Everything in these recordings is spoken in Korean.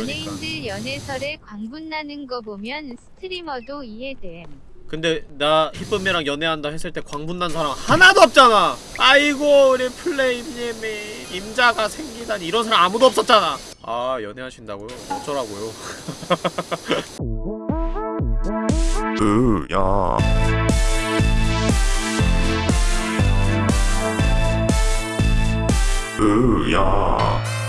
그러니까. 연예인들 연애설에 광분 나는 거 보면 스트리머도 이해됨. 근데 나 희쁨이랑 연애한다 했을 때 광분난 사람 하나도 없잖아 아이고 우리 플레임님이 임자가 생기다니 이런 사람 아무도 없었잖아 아 연애하신다고요? 어쩌라고요 으야 으야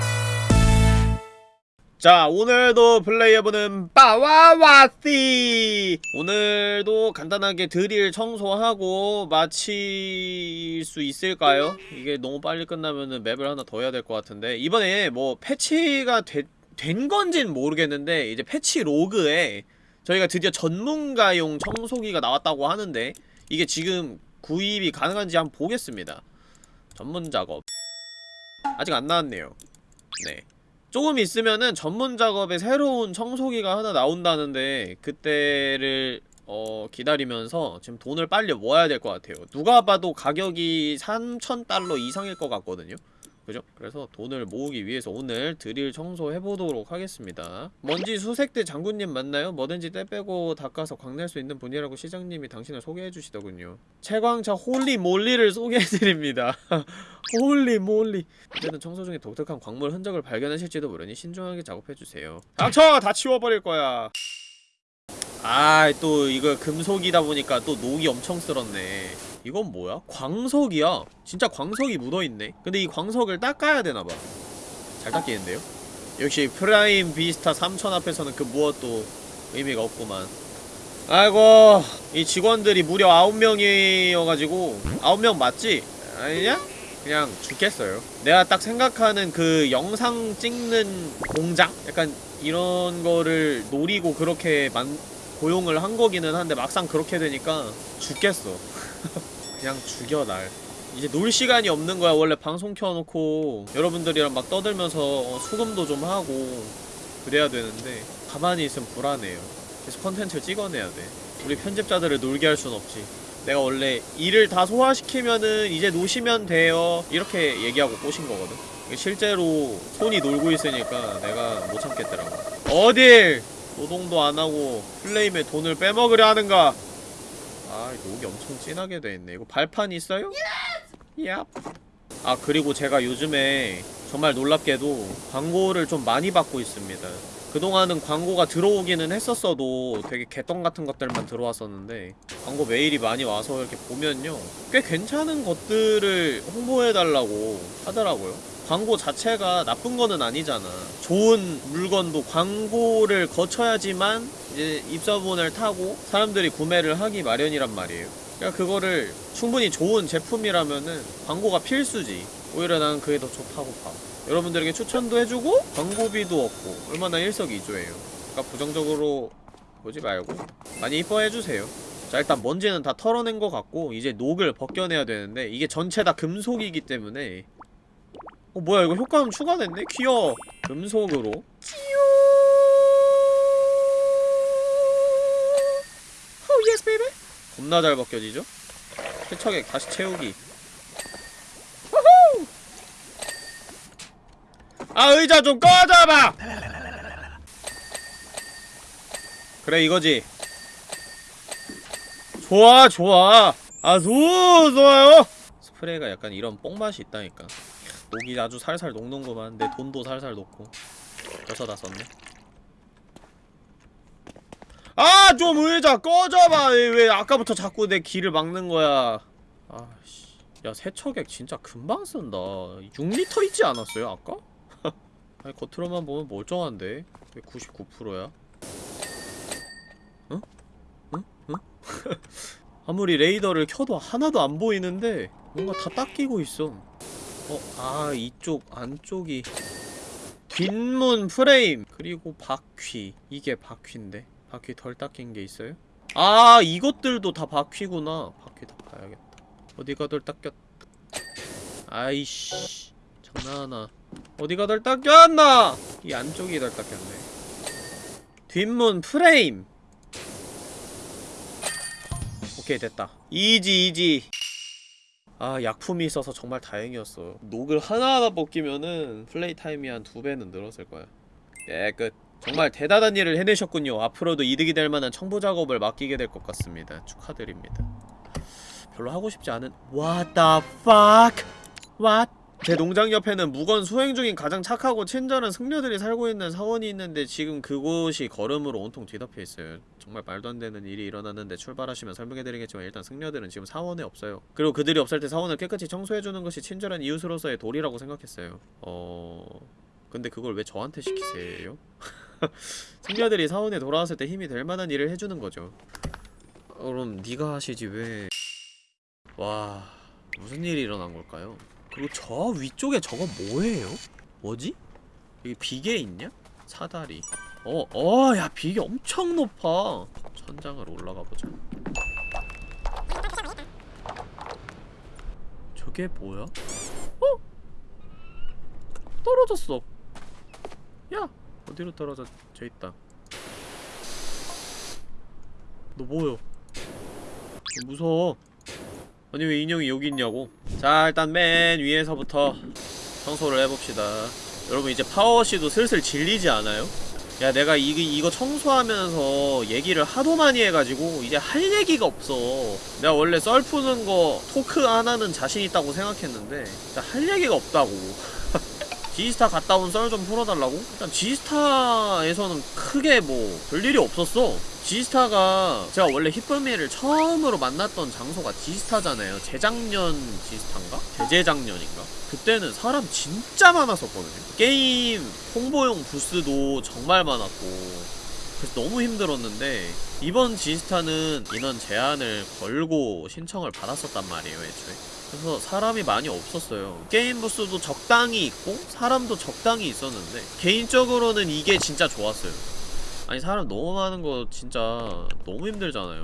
자 오늘도 플레이해보는 빠와와띠 오늘도 간단하게 드릴 청소하고 마칠 수 있을까요? 이게 너무 빨리 끝나면은 맵을 하나 더 해야 될 것 같은데. 이번에 뭐 패치가 되, 된 건진 모르겠는데 이제 패치 로그에 저희가 드디어 전문가용 청소기가 나왔다고 하는데 이게 지금 구입이 가능한지 한번 보겠습니다. 전문 작업. 아직 안 나왔네요. 네 조금 있으면은 전문 작업에 새로운 청소기가 하나 나온다는데 그때를 어 기다리면서 지금 돈을 빨리 모아야 될 것 같아요. 누가 봐도 가격이 3,000달러 이상일 것 같거든요 그죠? 그래서 돈을 모으기 위해서 오늘 드릴 청소해보도록 하겠습니다. 먼지 수색대 장군님 맞나요? 뭐든지 때 빼고 닦아서 광낼 수 있는 분이라고 시장님이 당신을 소개해주시더군요. 채광차 홀리몰리를 소개해드립니다. Holy moly. 이제는 청소 중에 독특한 광물 흔적을 발견하실지도 모르니 신중하게 작업해주세요. 닥쳐! 다 치워버릴 거야. 아 또 이거 금속이다 보니까 또 녹이 엄청 쓸었네 이건 뭐야? 광석이야 진짜 광석이 묻어있네 근데 이 광석을 닦아야 되나봐 잘 닦이는데요? 역시 프라임 비스타 3000 앞에서는 그 무엇도 의미가 없구만 아이고 이 직원들이 무려 9명이어가지고 9명 맞지? 아니냐? 그냥 죽겠어요 내가 딱 생각하는 그 영상 찍는 공장? 약간 이런 거를 노리고 그렇게 만, 고용을 한 거기는 한데 막상 그렇게 되니까 죽겠어 그냥 죽여 날. 이제 놀 시간이 없는 거야. 원래 방송 켜놓고 여러분들이랑 막 떠들면서 어, 수금도 좀 하고 그래야 되는데 가만히 있으면 불안해요. 계속 컨텐츠를 찍어내야 돼. 우리 편집자들을 놀게 할 순 없지. 내가 원래 일을 다 소화시키면은 이제 노시면 돼요. 이렇게 얘기하고 꼬신 거거든. 실제로 손이 놀고 있으니까 내가 못 참겠더라고. 어딜! 노동도 안하고 플레임에 돈을 빼먹으려 하는가 아 녹이 엄청 진하게 돼있네. 이거 발판 있어요? 얍. 아 그리고 제가 요즘에 정말 놀랍게도 광고를 좀 많이 받고 있습니다. 그동안은 광고가 들어오기는 했었어도 되게 개똥 같은 것들만 들어왔었는데 광고 메일이 많이 와서 이렇게 보면요. 꽤 괜찮은 것들을 홍보해달라고 하더라고요. 광고 자체가 나쁜 거는 아니잖아. 좋은 물건도 광고를 거쳐야지만 이제 입소문을 타고 사람들이 구매를 하기 마련이란 말이에요. 그러니까 그거를 충분히 좋은 제품이라면은 광고가 필수지. 오히려 난 그게 더 좋다고 봐. 여러분들에게 추천도 해주고 광고비도 얻고 얼마나 일석이조예요. 그러니까 부정적으로 보지 말고 많이 이뻐해주세요. 자 일단 먼지는 다 털어낸 것 같고 이제 녹을 벗겨내야 되는데 이게 전체 다 금속이기 때문에. 어 뭐야 이거 효과음 추가됐네? 귀여워. 금속으로. Oh yes baby 겁나 잘 벗겨지죠? 세척액 다시 채우기. 후후! 아 의자 좀 꺼져봐! 그래 이거지. 좋아 좋아. 아주 좋아요. 스프레이가 약간 이런 뽕맛이 있다니까. 목이 아주 살살 녹는구만. 내 돈도 살살 녹고. 벌써 다 썼네 아 좀 의자 꺼져봐 왜, 왜 아까부터 자꾸 내 길을 막는 거야 아씨 야 세척액 진짜 금방 쓴다 6리터 있지 않았어요 아까? 아니 겉으로만 보면 멀쩡한데 왜 99%야? 응? 응? 응? 아무리 레이더를 켜도 하나도 안 보이는데 뭔가 다 닦이고 있어 어, 아, 이쪽, 안쪽이. 뒷문 프레임! 그리고 바퀴. 이게 바퀴인데? 바퀴 덜 닦인 게 있어요? 아, 이것들도 다 바퀴구나. 바퀴 다 봐야겠다. 어디가 덜 닦였... 아이씨. 장난하나. 어디가 덜 닦였나! 이 안쪽이 덜 닦였네. 뒷문 프레임! 오케이, 됐다. Easy, easy. 아 약품이 있어서 정말 다행이었어 녹을 하나하나 벗기면은 play time이 한 두 배는 늘었을 거야 예, 끝. 정말 대단한 일을 해내셨군요. 앞으로도 이득이 될 만한 청부 작업을 맡기게 될 것 같습니다. 축하드립니다. 별로 하고 싶지 않은 What the fuck? What? 제 농장 옆에는 무건 수행 중인 가장 착하고 친절한 승려들이 살고 있는 사원이 있는데 지금 그곳이 걸음으로 온통 뒤덮여 있어요. 정말 말도 안 되는 일이 일어났는데 출발하시면 설명해드리겠지만 일단 승려들은 지금 사원에 없어요. 그리고 그들이 없을 때 사원을 깨끗이 청소해주는 것이 친절한 이웃으로서의 도리라고 생각했어요. 어... 근데 그걸 왜 저한테 시키세요? 승려들이 사원에 돌아왔을 때 힘이 될 만한 일을 해주는 거죠. 어, 그럼 네가 하시지 왜? 와 무슨 일이 일어난 걸까요? 그리고 저 위쪽에 저거 뭐예요? 뭐지? 여기 비계 있냐? 사다리. 어, 어, 야 비계 엄청 높아. 천장을 올라가 보자. 저게 뭐야? 어? 떨어졌어. 야, 어디로 떨어져? 저 있다. 너? 너 무서워. 아니 왜 인형이 여기 있냐고 자 일단 맨 위에서부터 청소를 해봅시다 여러분 이제 파워씨도 슬슬 질리지 않아요? 야 내가 이, 이거 청소하면서 얘기를 하도 많이 해가지고 이제 할 얘기가 없어 내가 원래 썰 푸는 거 토크 하나는 자신 있다고 생각했는데 할 얘기가 없다고 지스타 갔다 온 썰 좀 풀어달라고? 일단 지스타에서는 크게 뭐 별일이 없었어 지스타가 제가 원래 히쁨이를 처음으로 만났던 장소가 지스타잖아요 재작년 지스타인가? 재재작년인가? 그때는 사람 진짜 많았었거든요 게임 홍보용 부스도 정말 많았고 그래서 너무 힘들었는데 이번 지스타는 인원 제한을 걸고 신청을 받았었단 말이에요 애초에 그래서 사람이 많이 없었어요. 게임 부스도 적당히 있고 사람도 적당히 있었는데 개인적으로는 이게 진짜 좋았어요. 아니 사람 너무 많은 거 진짜 너무 힘들잖아요.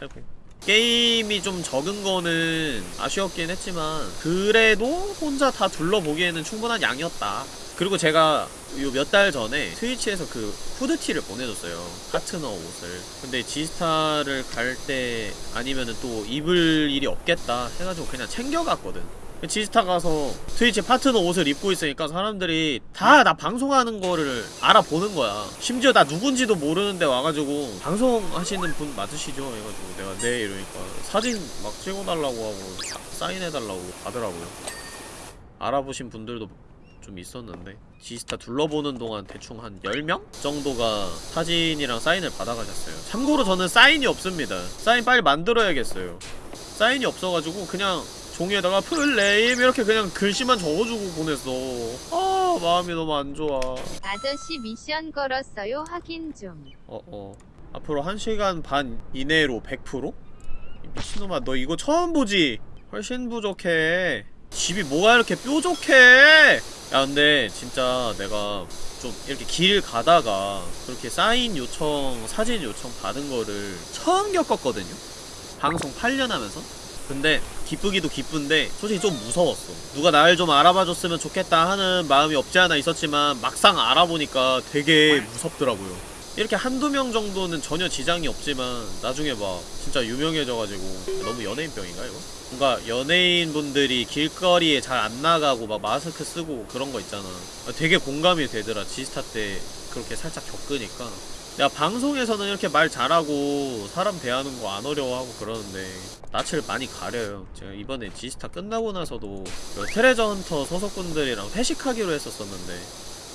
아이고 게임이 좀 적은 거는 아쉬웠긴 했지만 그래도 혼자 다 둘러보기에는 충분한 양이었다. 그리고 제가 요 몇 달 전에 트위치에서 그 후드티를 보내줬어요. 파트너 옷을. 근데 지스타를 갈 때 아니면은 또 입을 일이 없겠다 해가지고 그냥 챙겨갔거든 지스타 가서 트위치 파트너 옷을 입고 있으니까 사람들이 다 나 방송하는 거를 알아보는 거야. 심지어 나 누군지도 모르는데 와가지고 방송하시는 분 맞으시죠? 해가지고 내가 네 이러니까 사진 막 찍어달라고 하고 사- 사인해달라고 하더라고요. 알아보신 분들도 좀 있었는데 지스타 둘러보는 동안 대충 한 10명 정도가 사진이랑 사인을 받아가셨어요. 참고로 저는 사인이 없습니다. 사인 빨리 만들어야겠어요. 사인이 없어가지고 그냥 종이에다가 플레임 이렇게 그냥 글씨만 적어주고 보냈어 아 마음이 너무 안 좋아 아저씨 미션 걸었어요. 확인 좀. 어어 앞으로 1시간 반 이내로 100%? 이 미친놈아 너 이거 처음 보지? 훨씬 부족해 집이 뭐가 이렇게 뾰족해 야 근데 진짜 내가 좀 이렇게 길 가다가 그렇게 사인 요청 사진 요청 받은 거를 처음 겪었거든요 방송 8년 하면서 근데 기쁘기도 기쁜데 솔직히 좀 무서웠어. 누가 날 좀 알아봐줬으면 좋겠다 하는 마음이 없지 않아 있었지만 막상 알아보니까 되게 무섭더라고요. 이렇게 한두 명 정도는 전혀 지장이 없지만 나중에 막 진짜 유명해져가지고. 너무 연예인병인가 이거? 뭔가 연예인분들이 길거리에 잘 안 나가고 막 마스크 쓰고 그런 거 있잖아. 되게 공감이 되더라. 지스타 때 그렇게 살짝 겪으니까 내가 방송에서는 이렇게 말 잘하고 사람 대하는 거 안 어려워하고 그러는데 낯을 많이 가려요. 제가 이번에 지스타 끝나고 나서도 그 트레저 헌터 소속분들이랑 회식하기로 했었었는데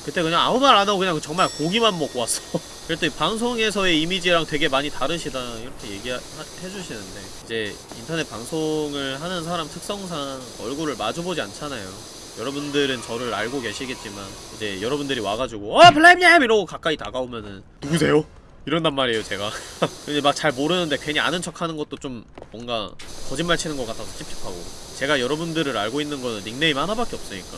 그때 그냥 아무 말 안 하고 그냥 정말 고기만 먹고 왔어. 그랬더니 방송에서의 이미지랑 되게 많이 다르시다 이렇게 얘기해주시는데 이제 인터넷 방송을 하는 사람 특성상 얼굴을 마주보지 않잖아요 여러분들은 저를 알고 계시겠지만 이제 여러분들이 와가지고 어 블랙님 이러고 가까이 다가오면은 누구세요? 이런단 말이에요 제가. 근데 막 잘 모르는데 괜히 아는 척 하는 것도 좀 뭔가 거짓말 치는 것 같아서 찝찝하고. 제가 여러분들을 알고 있는 거는 닉네임 하나밖에 없으니까.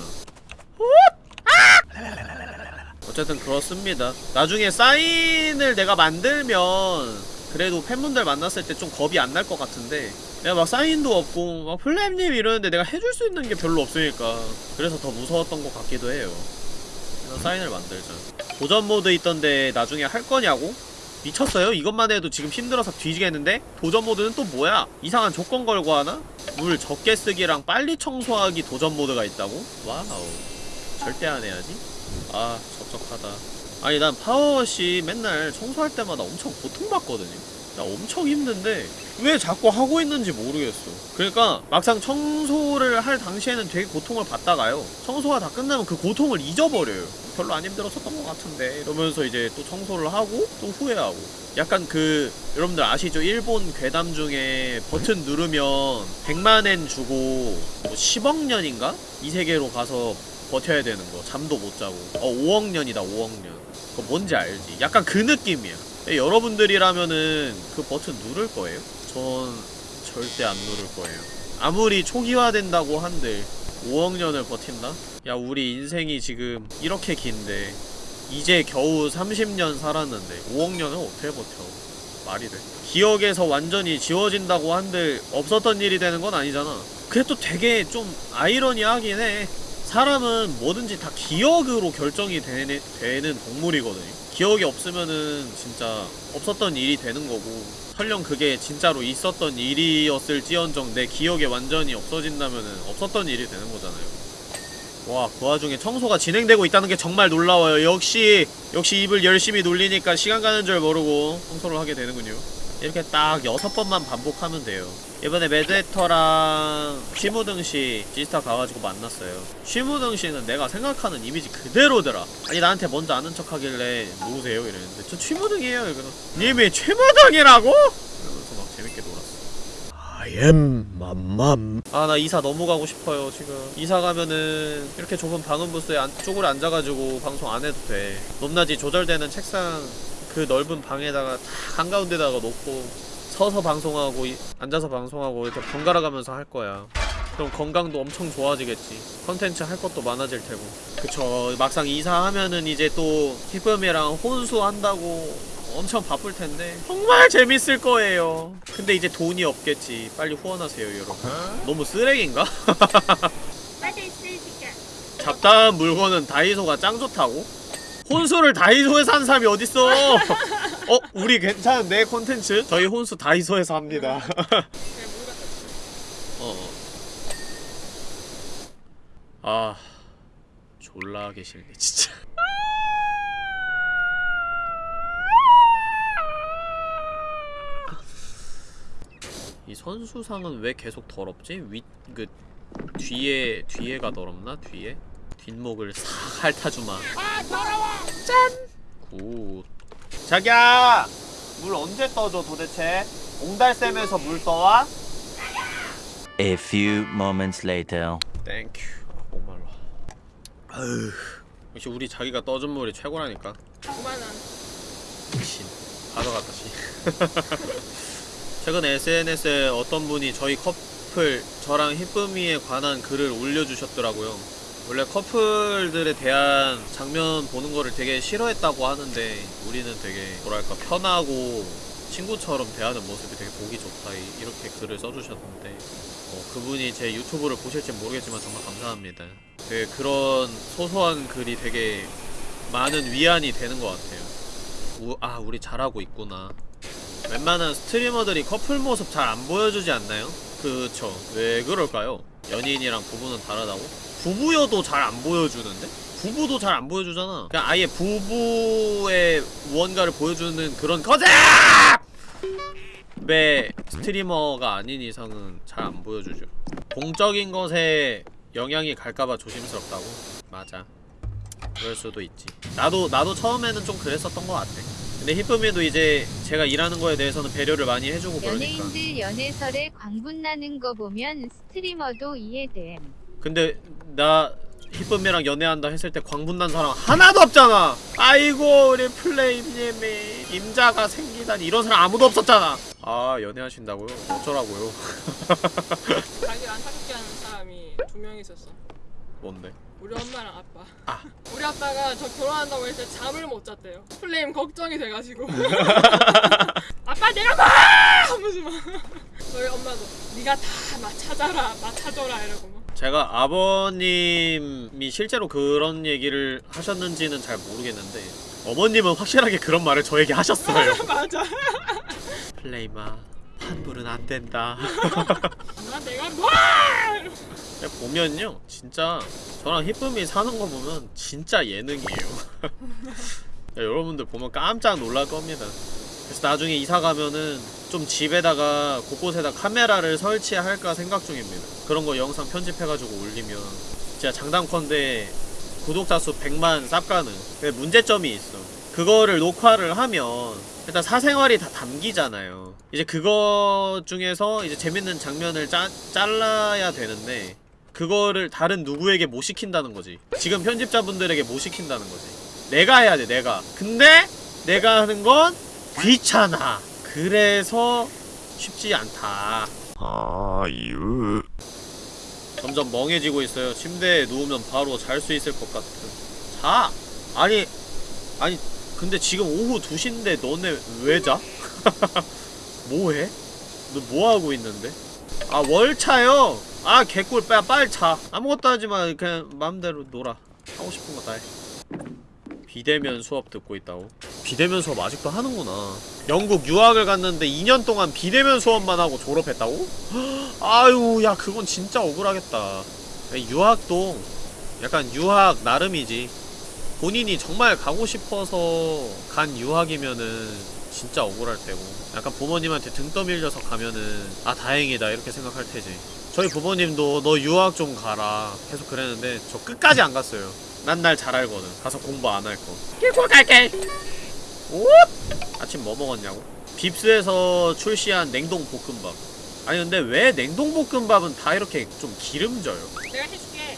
어쨌든 그렇습니다. 나중에 사인을 내가 만들면 그래도 팬분들 만났을 때 좀 겁이 안 날 것 같은데 내가 막 사인도 없고 막 플레임님 이러는데 내가 해줄 수 있는 게 별로 없으니까 그래서 더 무서웠던 것 같기도 해요 그래서 사인을 만들자 도전 모드 있던데 나중에 할 거냐고? 미쳤어요? 이것만 해도 지금 힘들어서 뒤지겠는데? 도전 모드는 또 뭐야? 이상한 조건 걸고 하나? 물 적게 쓰기랑 빨리 청소하기 도전 모드가 있다고? Wow 절대 안 해야지 아 적적하다 아니 난 파워워시 맨날 청소할 때마다 엄청 고통받거든요 나 엄청 힘든데 왜 자꾸 하고 있는지 모르겠어. 그러니까 막상 청소를 할 당시에는 되게 고통을 받다가요. 청소가 다 끝나면 그 고통을 잊어버려요. 별로 안 힘들었었던 것 같은데 이러면서 이제 또 청소를 하고 또 후회하고. 약간 그 여러분들 아시죠? 일본 괴담 중에 버튼 누르면 100만엔 주고 뭐 10억 년인가? 이 세계로 가서 버텨야 되는 거. 잠도 못 자고. 어 5억 년이다 5억 년. 그거 뭔지 알지? 약간 그 느낌이야. 예, 여러분들이라면은 그 버튼 누를 거예요? 전 절대 안 누를 거예요. 아무리 초기화된다고 한들 5억 년을 버틴다? 야 우리 인생이 지금 이렇게 긴데 이제 겨우 30년 살았는데 5억 년을 어떻게 버텨? 말이 돼? 기억에서 완전히 지워진다고 한들 없었던 일이 되는 건 아니잖아. 그게 또 되게 좀 아이러니하긴 해. 사람은 뭐든지 다 기억으로 결정이 되는, 되는 동물이거든요 기억이 없으면은 진짜 없었던 일이 되는 거고 설령 그게 진짜로 있었던 일이었을지언정 내 기억에 완전히 없어진다면은 없었던 일이 되는 거잖아요 와, 그 와중에 청소가 진행되고 있다는 게 정말 놀라워요. 역시, 역시 입을 열심히 놀리니까 시간 가는 줄 모르고 청소를 하게 되는군요. 이렇게 딱 여섯 번만 반복하면 돼요. 이번에 매드헤터랑 쉬무등씨 지스타 가가지고 만났어요. 쉬무등씨는 내가 생각하는 이미지 그대로더라. 아니, 나한테 먼저 아는 척 하길래 누구세요? 이랬는데, 저 쉬무등이에요. 이거는. 님이 최무등이라고? 이러면서 막 재밌게 놀았어. I am 맘맘. 아나 이사 너무 가고 싶어요 지금 이사 가면은 이렇게 좁은 방음 부스에 안, 쪼그려 앉아가지고 방송 안 해도 돼 높낮이 조절되는 책상 그 넓은 방에다가 다 한가운데다가 놓고 서서 방송하고 이- 앉아서 방송하고 이렇게 번갈아 가면서 할 거야. 그럼 건강도 엄청 좋아지겠지. 컨텐츠 할 것도 많아질 테고. 그쵸. 막상 이사하면은 이제 또 희쁨이랑 혼수한다고 엄청 바쁠 텐데 정말 재밌을 거예요. 근데 이제 돈이 없겠지. 빨리 후원하세요 여러분. 너무 쓰레기인가? 잡다한 물건은 다이소가 짱 좋다고? 혼수를 다이소에서 한 사람이 어딨어? 어? 우리 괜찮은데 콘텐츠? 저희 혼수 다이소에서 합니다 어. 아 졸라 싫네 진짜 이 선수상은 왜 계속 더럽지? 윗, 그, 뒤에, 뒤에가 더럽나? 뒤에? 뒷목을 싹 핥아주마. 아, 더러워! 짠! Good. 자기야! 물 언제 떠줘, 도대체? 옹달샘에서 물 떠와? A few moments later. Thank you. 목말라. 아휴. 역시 우리 자기가 떠준 물이 최고라니까. 9만원 신. 가져갔다, 씨. 최근 SNS에 어떤 분이 저희 커플, 저랑 희쁨이에 관한 글을 올려주셨더라고요. 원래 커플들에 대한 장면 보는 거를 되게 싫어했다고 하는데 우리는 되게 뭐랄까 편하고 친구처럼 대하는 모습이 되게 보기 좋다 이- 이렇게 글을 써주셨는데 어, 그분이 제 유튜브를 보실지 모르겠지만 정말 감사합니다. 되게 그런 소소한 글이 되게 많은 위안이 되는 것 같아요. 우, 아 우리 잘하고 있구나 웬만한 스트리머들이 커플 모습 잘 안 보여주지 않나요? 그쵸 왜 그럴까요? 연인이랑 부부는 다르다고? 부부여도 잘 안 보여주는데? 부부도 잘 안 보여주잖아 그냥 아예 부부의 무언가를 보여주는 그런 거제! 왜 스트리머가 아닌 이상은 잘 안 보여주죠 공적인 것에 영향이 갈까봐 조심스럽다고? 맞아 그럴 수도 있지 나도 나도 처음에는 좀 그랬었던 것 같아 근데 히쁨이도 이제 제가 일하는 거에 대해서는 배려를 많이 해주고 그러니까 연예인들 연애설에 광분 나는 거 보면 스트리머도 이해됨. 근데 나 히쁨이랑 연애한다 했을 때 광분난 사람 하나도 없잖아. 아이고 우리 플레임님이 임자가 생기다니. 이런 사람 아무도 없었잖아. 아 연애하신다고요? 어쩌라고요? 자기랑 사귀게 하는 사람이 두 명 있었어. 뭔데? 우리 엄마랑 아빠. 아. 우리 아빠가 저 결혼한다고 했을 때 잠을 못 잤대요. 플레임 걱정이 돼가지고. 아빠 내가! 봐! 하면서 막. 저희 엄마도 네가 다막 찾아라. 이러고 막 제가 아버님이 실제로 그런 얘기를 하셨는지는 잘 모르겠는데 어머님은 확실하게 그런 말을 저에게 하셨어요. 맞아. 플레임아 환불은 안 된다. 나 내가 근데 보면요 진짜 저랑 히쁨이 사는 거 보면 진짜 예능이에요. 야, 여러분들 보면 깜짝 놀랄 겁니다 그래서 나중에 이사 가면은 좀 집에다가 곳곳에다 카메라를 설치할까 생각 중입니다. 그런 거 영상 편집해가지고 올리면 진짜 장담컨대 구독자 수 100만 쌉가는 근데 문제점이 있어. 그거를 녹화를 하면 일단 사생활이 다 담기잖아요. 이제 그거 중에서 이제 재밌는 장면을 짜, 잘라야 되는데 그거를 다른 누구에게 못 시킨다는 거지. 지금 편집자분들에게 못 시킨다는 거지. 내가 해야 돼 내가. 근데 내가 하는 건 귀찮아 그래서 쉽지 않다 아유 점점 멍해지고 있어요. 침대에 누우면 바로 잘 수 있을 것 같은. 자! 아니, 아니, 근데 지금 오후 2시인데 너네 왜 자? 뭐해? 너 뭐하고 있는데? 아, 월차요? 아, 개꿀, 빨리 자. 아무것도 하지 마. 그냥 마음대로 놀아. 하고 싶은 거 다 해. 비대면 수업 듣고 있다고? 비대면 수업 아직도 하는구나. 영국 유학을 갔는데 2년 동안 비대면 수업만 하고 졸업했다고? 아유 야 그건 진짜 억울하겠다 유학도 약간 유학 나름이지 본인이 정말 가고 싶어서 간 유학이면은 진짜 억울할 테고 약간 부모님한테 등 떠밀려서 가면은 아 다행이다 이렇게 생각할 테지 저희 부모님도 너 유학 좀 가라 계속 그랬는데 저 끝까지 안 갔어요 난 날 잘 알거든 가서 공부 안 할 거 길고 갈게 오! 아침 뭐 먹었냐고? 빕스에서 출시한 냉동 볶음밥 아니 근데 왜 냉동 볶음밥은 다 이렇게 좀 기름져요? 내가 해줄게.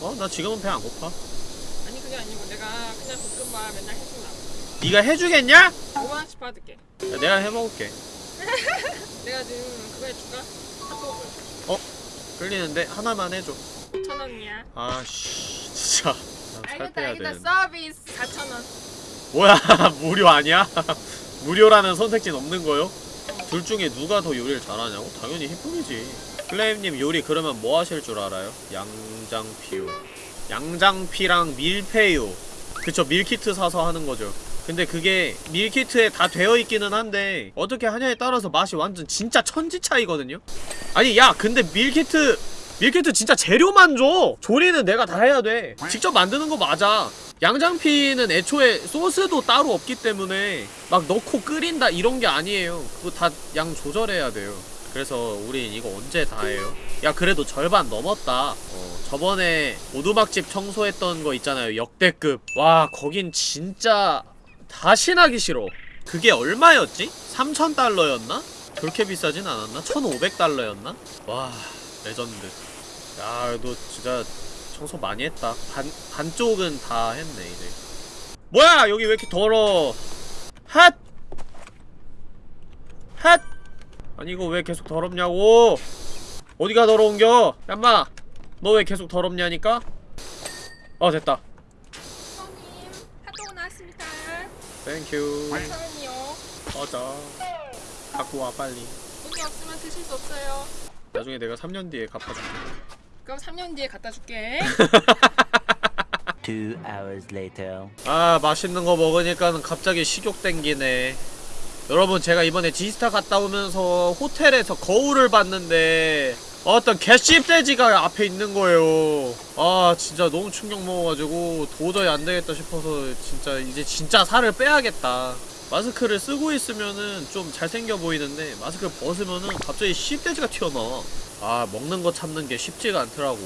어? 나 지금은 배 안 고파 아니 그게 아니고 내가 그냥 볶음밥 맨날 해준다. 네가 해주겠냐? 5만 원씩 받을게. 야, 내가 해먹을게 내가 지금 그거 해줄까? 핫도그. 끌리는데 하나만 해줘 천 원이야. 아씨 진짜 알겠다 알겠다 서비스 4천 원. 뭐야 무료 아니야? 무료라는 선택지는 없는 거요? 둘 중에 누가 더 요리를 잘하냐고? 당연히 히쁨이지 플레임님 요리 그러면 뭐 하실 줄 알아요? 양장피요 양장피랑 밀푀유 그쵸 밀키트 사서 하는 거죠 근데 그게 밀키트에 다 되어 있기는 한데 어떻게 하냐에 따라서 맛이 완전 진짜 천지 차이거든요? 아니 야 근데 밀키트 밀키트 진짜 재료만 줘 조리는 내가 다 해야 돼 직접 만드는 거 맞아 양장피는 애초에 소스도 따로 없기 때문에 막 넣고 끓인다 이런 게 아니에요 그거 다 양 조절해야 돼요 그래서 우린 이거 언제 다 해요? 야 그래도 절반 넘었다 어, 저번에 오두막집 청소했던 거 있잖아요 역대급 와 거긴 진짜 다시 나기 싫어 그게 얼마였지? 3,000달러였나? 그렇게 비싸진 않았나? 1,500달러였나? 와 레전드 야 너 진짜 청소 많이 했다. 반, 반쪽은 다 했네 이제. 뭐야! 여기 왜 이렇게 더러? 핫! 핫! 아니 이거 왜 계속 더럽냐고! 어디가 더러운겨? 얌마! 너 왜 계속 더럽냐니까? 어 됐다. 손님 핫도그 나왔습니다. thank you 4천 원이요. 꺼져. 갖고 와 빨리. 돈이 없으면 드실 수 없어요. 나중에 내가 3년 뒤에 갚아줄게 그럼 3년 뒤에 갖다 줄게. Two hours later. 아 맛있는 거 먹으니까는 갑자기 식욕 땡기네 여러분 제가 이번에 지스타 갔다 오면서 호텔에서 거울을 봤는데 어떤 개씹돼지가 앞에 있는 거예요 아 진짜 너무 충격 먹어가지고 도저히 안 되겠다 싶어서 진짜 이제 진짜 살을 빼야겠다 마스크를 쓰고 있으면은 좀 잘생겨 보이는데 마스크를 벗으면은 갑자기 씹돼지가 튀어나와. 아 먹는 거 참는 게 쉽지가 않더라고.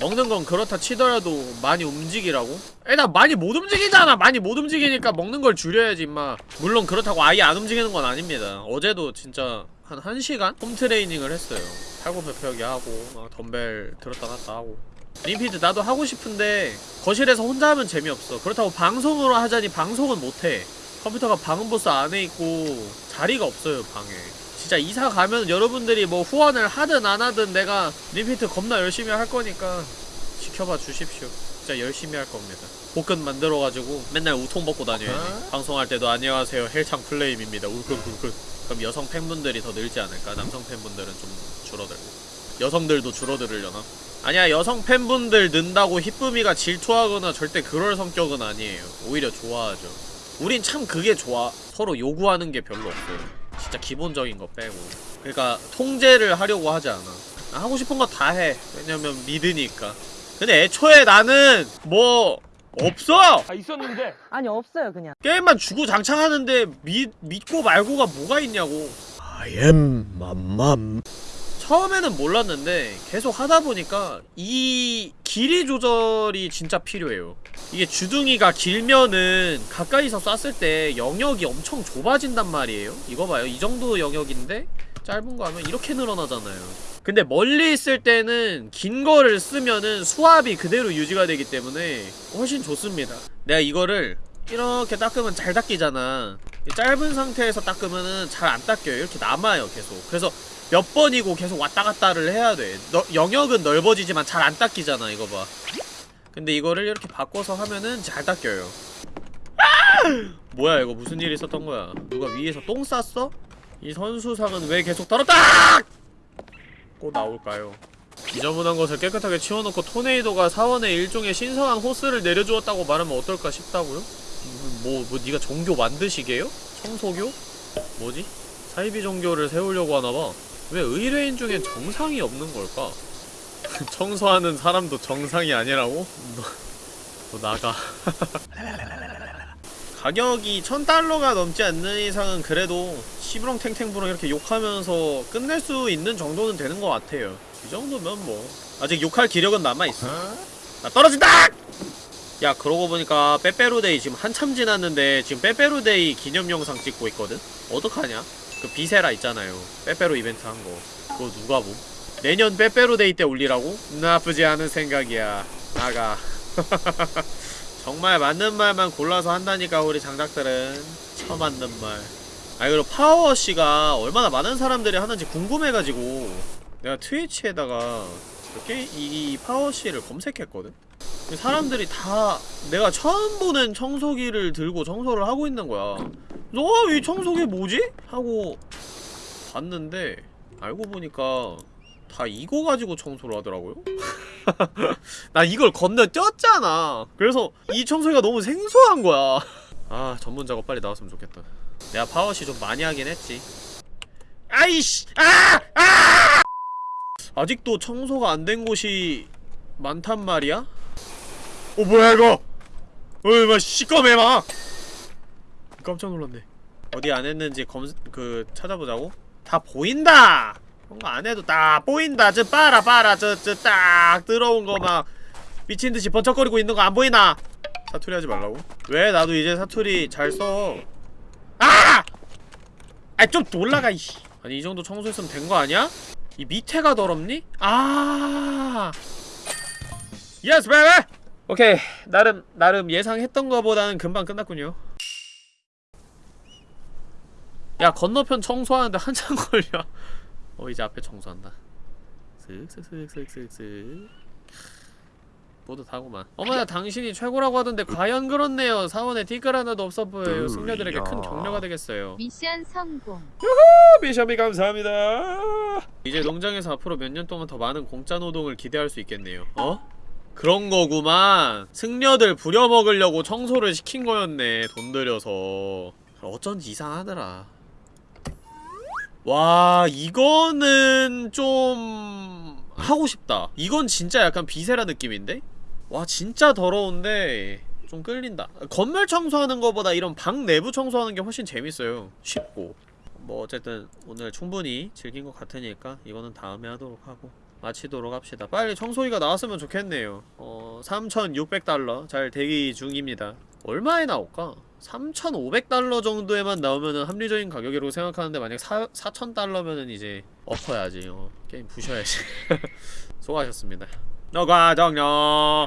먹는 건 그렇다 치더라도 많이 움직이라고? 일단 많이 못 움직이잖아. 많이 못 움직이니까 먹는 걸 줄여야지 임마. 물론 그렇다고 아예 안 움직이는 건 아닙니다. 어제도 진짜 한 1시간? 홈트레이닝을 했어요. 팔굽혀펴기 하고 막 덤벨 들었다 놨다 하고. 림피드 나도 하고 싶은데 거실에서 혼자 하면 재미없어. 그렇다고 방송으로 하자니 방송은 못해 컴퓨터가 방음 보스 안에 있고 자리가 없어요 방에. 진짜 이사 가면 여러분들이 뭐 후원을 하든 안 하든 내가 림피트 겁나 열심히 할 거니까 지켜봐 주십시오. 진짜 열심히 할 겁니다. 복근 만들어가지고 맨날 우통 벗고 다녀야지 방송할 때도 안녕하세요 헬창 플레임입니다. 울긋불긋 그럼 여성 팬분들이 더 늘지 않을까? 남성 팬분들은 좀 줄어들고. 여성들도 줄어들으려나? 아니야 여성 팬분들 는다고 히쁨이가 질투하거나 절대 그럴 성격은 아니에요. 오히려 좋아하죠 우린 참 그게 좋아 서로 요구하는 게 별로 없어요 진짜 기본적인 거 빼고 그러니까 통제를 하려고 하지 않아 하고 싶은 거 다 해. 왜냐면 믿으니까. 근데 애초에 나는 뭐 없어. 아 있었는데 아니 없어요 그냥 게임만 주고 장창하는데 믿 믿고 말고가 뭐가 있냐고. I am 맘맘. 처음에는 몰랐는데 계속 하다 보니까 이 길이 조절이 진짜 필요해요. 이게 주둥이가 길면은 가까이서 쐈을 때 영역이 엄청 좁아진단 말이에요. 이거 봐요. 이 정도 영역인데 짧은 거 하면 이렇게 늘어나잖아요. 근데 멀리 있을 때는 긴 거를 쓰면은 수압이 그대로 유지가 되기 때문에 훨씬 좋습니다. 내가 이거를 이렇게 닦으면 잘 닦이잖아. 짧은 상태에서 닦으면은 잘 안 닦여요. 이렇게 남아요, 계속. 그래서 몇 번이고 계속 왔다 갔다를 해야 돼. 너, 영역은 넓어지지만 잘 안 닦이잖아, 이거 봐. 근데 이거를 이렇게 바꿔서 하면은 잘 닦여요. 아! 뭐야, 이거 무슨 일이 있었던 거야? 누가 위에서 똥 쌌어? 이 선수상은 왜 계속 떨어다! 꼭 나올까요? 지저분한 것을 깨끗하게 치워놓고 토네이도가 사원에 일종의 신성한 호스를 내려주었다고 말하면 어떨까 싶다고요? 뭐, 뭐, 니가 종교 만드시게요? 청소교? 뭐지? 사이비 종교를 세우려고 하나봐. 왜 의뢰인 중엔 정상이 없는 걸까? 청소하는 사람도 정상이 아니라고? 너, 너 나가. 가격이 1000달러가 넘지 않는 이상은 그래도 시부렁탱탱부렁 이렇게 욕하면서 끝낼 수 있는 정도는 되는 것 같아요. 이 정도면 뭐 아직 욕할 기력은 남아있어. 나 떨어진다! 야 그러고 보니까 빼빼로데이 지금 한참 지났는데 지금 빼빼로데이 기념 영상 찍고 있거든? 어떡하냐? 그 비세라 있잖아요. 빼빼로 이벤트 한 거. 그거 누가 봄? 내년 빼빼로 데이 때 올리라고? 나쁘지 않은 생각이야. 나가. 정말 맞는 말만 골라서 한다니까 우리 장작들은 처맞는 말. 아니 그리고 파워씨가 얼마나 많은 사람들이 하는지 궁금해가지고 내가 트위치에다가 게 이 파워씨를 검색했거든? 사람들이 다 내가 처음 보는 청소기를 들고 청소를 하고 있는 거야 너 이 청소기 뭐지? 하고 봤는데 알고 보니까 다 이거 가지고 청소를 하더라고요? 나 이걸 건너뛰었잖아 그래서 이 청소기가 너무 생소한 거야 아 전문 작업 빨리 나왔으면 좋겠다 내가 파워시 좀 많이 하긴 했지 아이씨 아! 아! 아직도 청소가 안 된 곳이 많단 말이야? 어 뭐야 이거 어이 막 시꺼매 막 깜짝 놀랐네 어디 안 했는지 검, 그 찾아보자고? 다 보인다! 그런 거 안 해도 딱 보인다 저 봐라 봐라 저 저 딱 들어온 거 막 미친듯이 번쩍거리고 있는 거 안 보이나? 사투리 하지 말라고? 왜 나도 이제 사투리 잘 써? 아! 아 좀 놀라가 이씨 아니 이 정도 청소했으면 된 거 아니야? 이 밑에가 더럽니? 아. Yes 베베! 오케이. 나름 나름 예상했던 거보다는 금방 끝났군요. 야 건너편 청소하는데 한참 걸려. 어 이제 앞에 청소한다. 슥슥슥슥슥슥 뿌듯하구만. 어머나 당신이 최고라고 하던데 과연 그렇네요. 사원에 티끌 하나도 없어 보여요. 승려들에게 큰 격려가 되겠어요. 미션 성공. 미션비 감사합니다. 이제 농장에서 앞으로 몇 년 동안 더 많은 공짜 노동을 기대할 수 있겠네요. 어? 그런 거구만. 승려들 부려먹으려고 청소를 시킨 거였네 돈 들여서. 어쩐지 이상하더라. 와 이거는 좀 하고 싶다. 이건 진짜 약간 비세라 느낌인데? 와 진짜 더러운데 좀 끌린다. 건물 청소하는 거보다 이런 방 내부 청소하는 게 훨씬 재밌어요. 쉽고. 뭐 어쨌든 오늘 충분히 즐긴 것 같으니까 이거는 다음에 하도록 하고 마치도록 합시다. 빨리 청소기가 나왔으면 좋겠네요. 어... 3,600달러 잘 대기 중입니다. 얼마에 나올까? 3,500달러 정도에만 나오면은 합리적인 가격이라고 생각하는데 만약 4, 4,000달러면은 이제 엎어야지. 어, 게임 부셔야지. 수고하셨습니다 너가 정녕